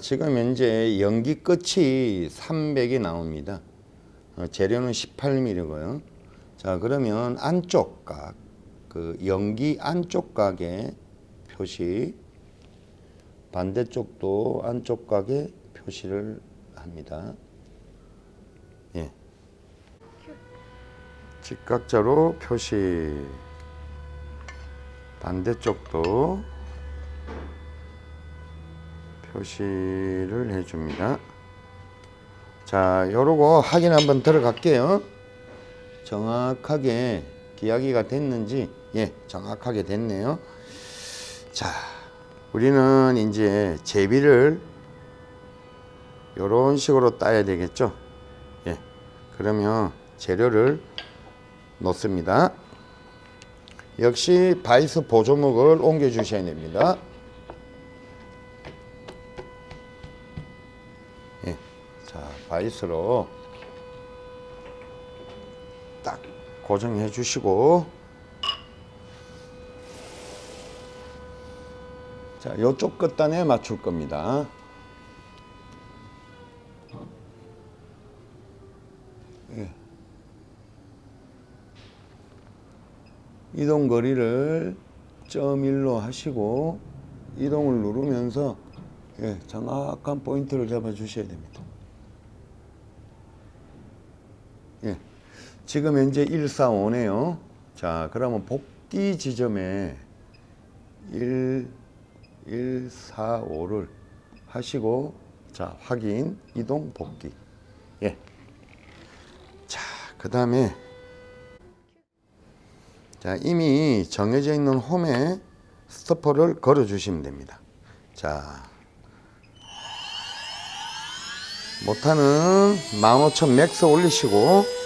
자, 지금 현재 연기 끝이 300이 나옵니다. 어, 재료는 18mm고요. 자, 그러면 안쪽 각, 그 연기 안쪽 각의 표시, 반대쪽도 안쪽 각의 표시를 합니다. 예. 직각자로 표시, 반대쪽도 표시를 해줍니다. 자, 요러고 확인 한번 들어갈게요. 정확하게 기하기가 됐는지, 예, 정확하게 됐네요. 자, 우리는 이제 제비를 요런 식으로 따야 되겠죠. 예, 그러면 재료를 놓습니다. 역시 바이스 보조목을 옮겨 주셔야 됩니다. 바이스로 딱 고정해 주시고 자 요쪽 끝단에 맞출 겁니다. 예. 이동 거리를 점 1로 하시고 이동을 누르면서 예, 정확한 포인트를 잡아 주셔야 됩니다. 지금 현재 145네요. 자, 그러면 복귀 지점에 1 145를 하시고 자, 확인, 이동, 복귀. 예. 자, 그 다음에 자, 이미 정해져 있는 홈에 stopper를 걸어 주시면 됩니다. 자, 모터는 15,000 max 올리시고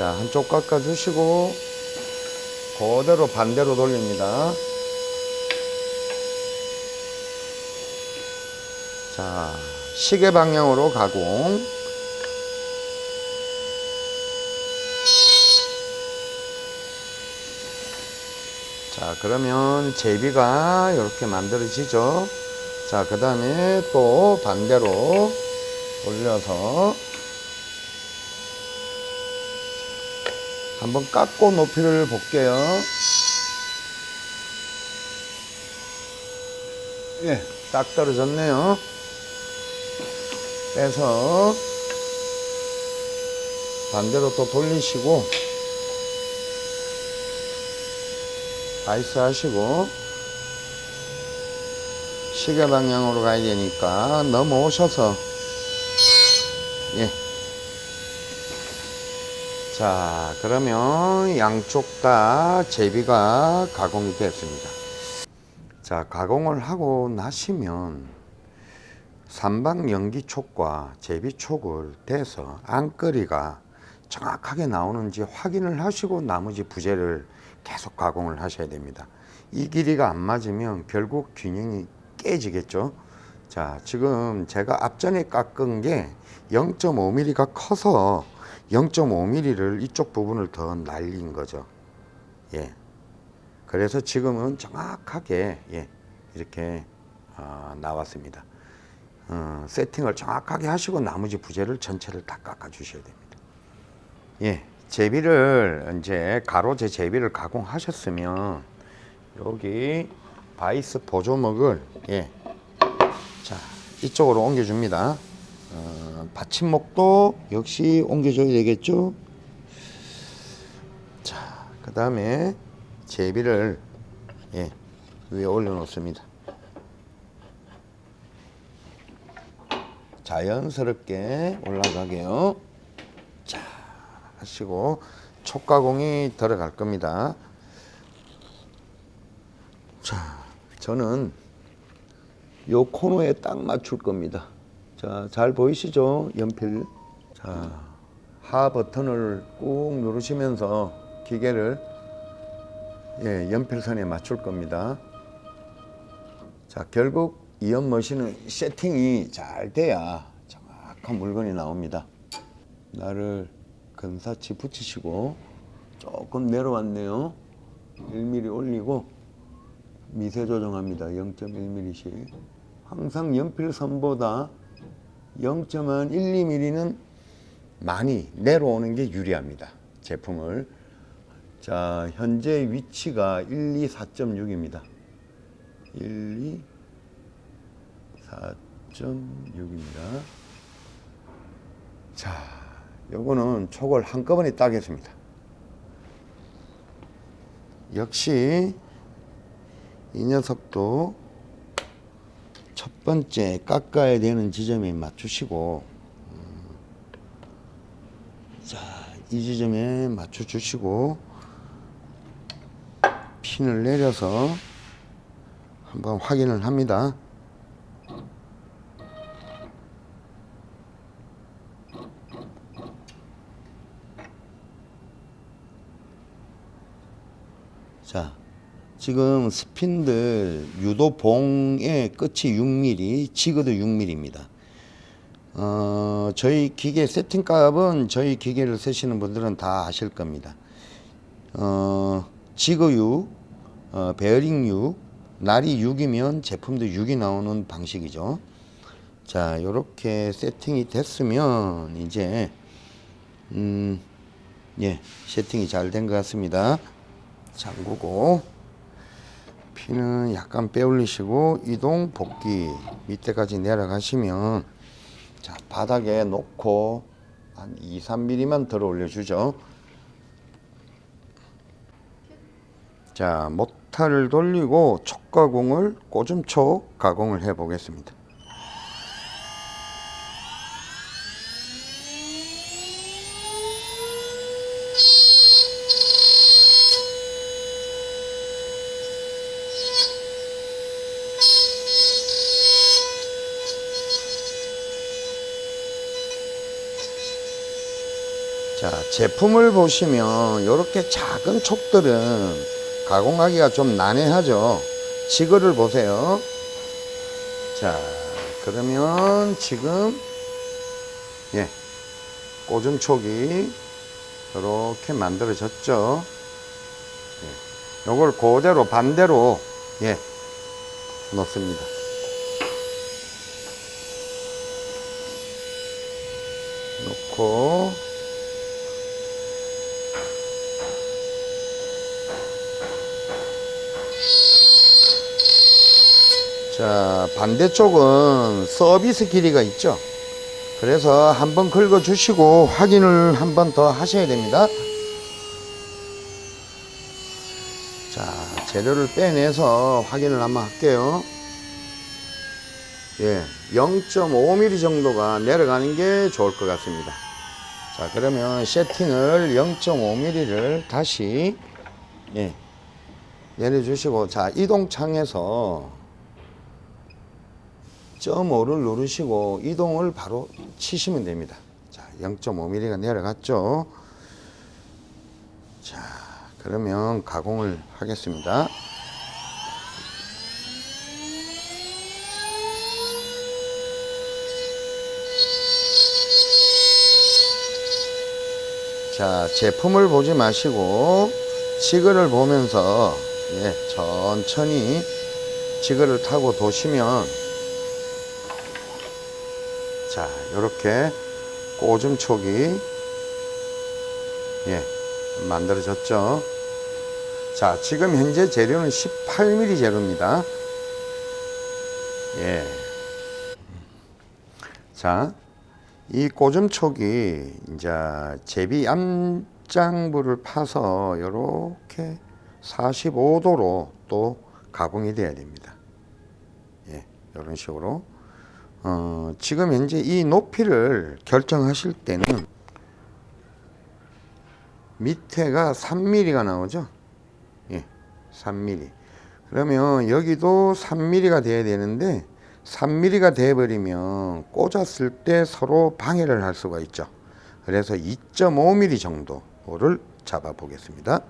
자, 한쪽 깎아 주시고 그대로 반대로 돌립니다. 자, 시계 방향으로 가공. 자 그러면 제비가 이렇게 만들어지죠 자 그 다음에 또 반대로 올려서 한번 깎고 높이를 볼게요 예, 딱 떨어졌네요 빼서 반대로 또 돌리시고 아이스 하시고 시계 방향으로 가야 되니까 넘어오셔서 예. 자 그러면 양쪽 다 제비가 가공이 됐습니다 자 가공을 하고 나시면 삼방 연기촉과 제비촉을 대서 안거리가 정확하게 나오는지 확인을 하시고 나머지 부재를 계속 가공을 하셔야 됩니다. 이 길이가 안 맞으면 결국 균형이 깨지겠죠. 자, 지금 제가 앞전에 깎은 게 0.5mm가 커서 0.5mm를 이쪽 부분을 더 날린 거죠. 예. 그래서 지금은 정확하게 예, 이렇게 어, 나왔습니다. 어, 세팅을 정확하게 하시고 나머지 부재를 전체를 다 깎아 주셔야 됩니다. 예. 제비를 이제 가로제 제비를 가공하셨으면 여기 바이스 보조목을 예. 자 이쪽으로 옮겨 줍니다. 어, 받침목도 역시 옮겨줘야 되겠죠. 자, 그 다음에 제비를 예, 위에 올려 놓습니다. 자연스럽게 올라가게요. 자, 하시고 촉가공이 들어갈 겁니다. 자, 저는 요 코너에 딱 맞출 겁니다. 자, 잘 보이시죠? 연필. 자, 하 버튼을 꾹 누르시면서 기계를 예, 연필선에 맞출 겁니다. 자, 결국 이 연 머신은 세팅이 잘 돼야 정확한 물건이 나옵니다. 나를 근사치 붙이시고 조금 내려왔네요. 1mm 올리고 미세 조정합니다. 0.1mm씩. 항상 연필선보다 0.1, 2mm는 많이 내려오는 게 유리합니다. 제품을. 자, 현재 위치가 1, 2, 4.6입니다. 1, 2, 4.6입니다. 자, 요거는 촉을 한꺼번에 따겠습니다. 역시 이 녀석도 첫 번째 깎아야 되는 지점에 맞추시고 음, 자, 이 지점에 맞춰 주시고 핀을 내려서 한번 확인을 합니다. 자, 지금 스핀들 유도봉의 끝이 6mm, 지그도 6mm입니다. 어, 저희 기계 세팅 값은 저희 기계를 쓰시는 분들은 다 아실 겁니다. 어, 지그 6, 어, 베어링 6, 날이 6이면 제품도 6이 나오는 방식이죠. 자, 이렇게 세팅이 됐으면 이제 음, 예, 세팅이 잘 된 것 같습니다. 잠그고 피는 약간 빼올리시고 이동 복귀 밑에까지 내려가시면 자 바닥에 놓고 한 2, 3mm만 들어 올려주죠. 자 모타를 돌리고 촉 가공을 꼬즘촉 가공을 해 보겠습니다 제품을 보시면 이렇게 작은 촉들은 가공하기가 좀 난해하죠. 지거를 보세요. 자, 그러면 지금 예, 꽂은 촉이 이렇게 만들어졌죠. 예, 요걸 그대로 반대로 예, 놓습니다. 놓고 자 반대쪽은 서비스 길이가 있죠. 그래서 한번 긁어 주시고 확인을 한 번 더 하셔야 됩니다. 자 재료를 빼내서 확인을 한번 할게요. 예, 0.5mm 정도가 내려가는 게 좋을 것 같습니다. 자 그러면 세팅을 0.5mm를 다시 예, 내려주시고 자 이동창에서 점 5를 누르시고 이동을 바로 치시면 됩니다. 자, 0.5mm가 내려갔죠. 자, 그러면 가공을 하겠습니다. 자, 제품을 보지 마시고 지그를 보면서 예, 천천히 지그를 타고 도시면 자, 이렇게 꼬즘촉이 예, 만들어졌죠. 자, 지금 현재 재료는 18mm 재료입니다. 예. 자, 이 꼬즘촉이 이제 제비 암장부를 파서 이렇게 45도로 또 가공이 돼야 됩니다. 예, 이런 식으로. 어, 지금 현재 이 높이를 결정하실 때는 밑에가 3mm가 나오죠. 예, 3mm. 그러면 여기도 3mm가 돼야 되는데 3mm가 돼 버리면 꽂았을 때 서로 방해를 할 수가 있죠. 그래서 2.5mm 정도를 잡아 보겠습니다.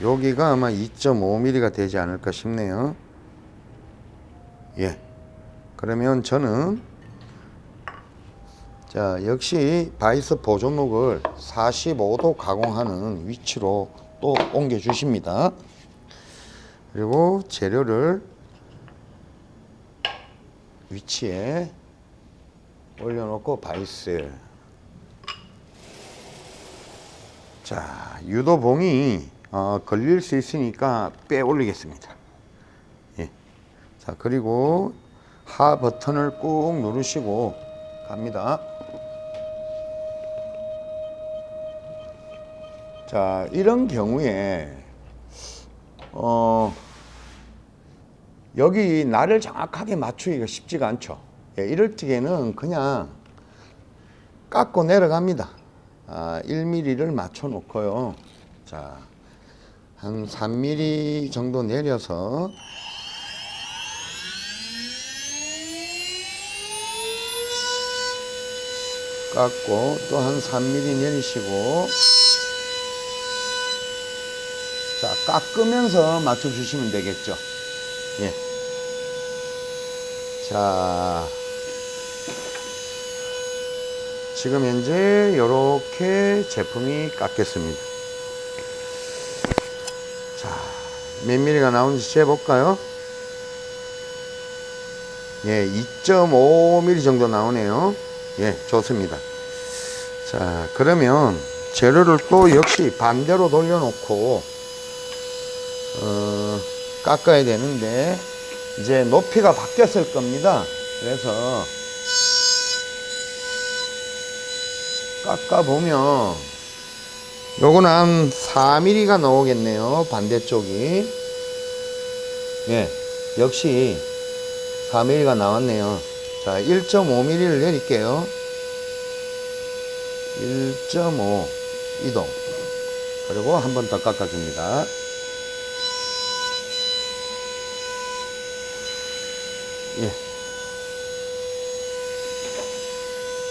여기가 아마 2.5mm가 되지 않을까 싶네요. 예. 그러면 저는 자 자, 역시 바이스 보조목을 45도 가공하는 위치로 또 옮겨 주십니다. 그리고 재료를 위치에 올려놓고 바이스. 자, 유도봉이 어, 걸릴 수 있으니까 빼 올리겠습니다. 예. 자, 그리고 하 버튼을 꾹 누르시고 갑니다. 자, 이런 경우에 어 여기 날을 정확하게 맞추기가 쉽지가 않죠. 예, 이럴 적에는 그냥 깎고 내려갑니다. 아, 1mm를 맞춰 놓고요. 자, 한 3mm 정도 내려서 깎고 또 한 3mm 내리시고. 자 깎으면서 맞춰 주시면 되겠죠. 예. 자. 지금 현재 이렇게 제품이 깎였습니다 자 몇 미리가 나오는지 재볼까요? 예 2.5mm 정도 나오네요. 예 좋습니다. 자 그러면 재료를 또 역시 반대로 돌려놓고 어, 깎아야 되는데 이제 높이가 바뀌었을 겁니다. 그래서 깎아 보면 요거는 한 4mm가 나오겠네요 반대쪽이 예 역시 4mm가 나왔네요. 자 1.5mm를 내릴게요. 1.5 이동. 그리고 한 번 더 깎아줍니다. 예.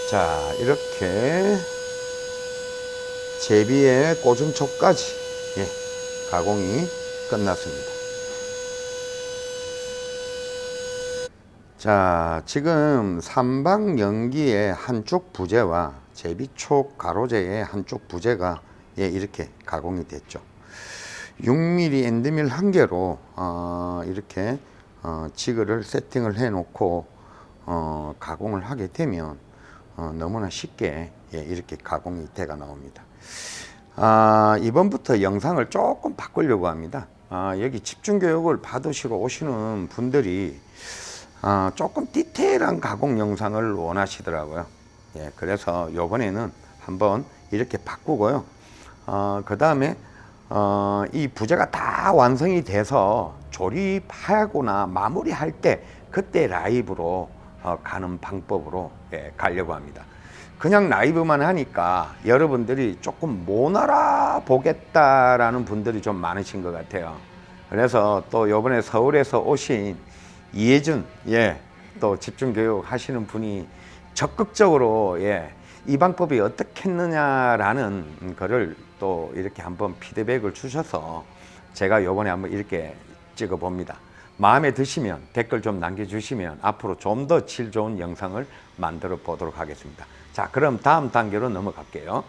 자 이렇게 제비의 꼬중촉까지 예, 가공이 끝났습니다 자 지금 삼방 연기의 한쪽 부재와 제비촉 가로재의 한쪽 부재가 예, 이렇게 가공이 됐죠. 6mm 엔드밀 한 개로 어, 이렇게 어, 지그를 세팅을 해 놓고 어, 가공을 하게 되면 어, 너무나 쉽게 예, 이렇게 가공이 돼가 나옵니다. 아, 이번부터 영상을 조금 바꾸려고 합니다. 아, 여기 집중교육을 받으시러 오시는 분들이 아, 조금 디테일한 가공 영상을 원하시더라고요. 예, 그래서 요번에는 한번 이렇게 바꾸고요. 어, 그 다음에 어, 이 부재가 다 완성이 돼서 조립하거나 마무리할 때 그때 라이브로 어, 가는 방법으로 예, 가려고 합니다. 그냥 라이브만 하니까 여러분들이 조금 못 알아보겠다라는 분들이 좀 많으신 것 같아요. 그래서 또 요번에 서울에서 오신 이혜준 예, 또 집중교육 하시는 분이 적극적으로 예, 이 방법이 어떻게 했느냐라는 거를 또 이렇게 한번 피드백을 주셔서 제가 요번에 한번 이렇게 찍어 봅니다. 마음에 드시면 댓글 좀 남겨주시면 앞으로 좀 더 질 좋은 영상을 만들어 보도록 하겠습니다. 자 그럼 다음 단계로 넘어갈게요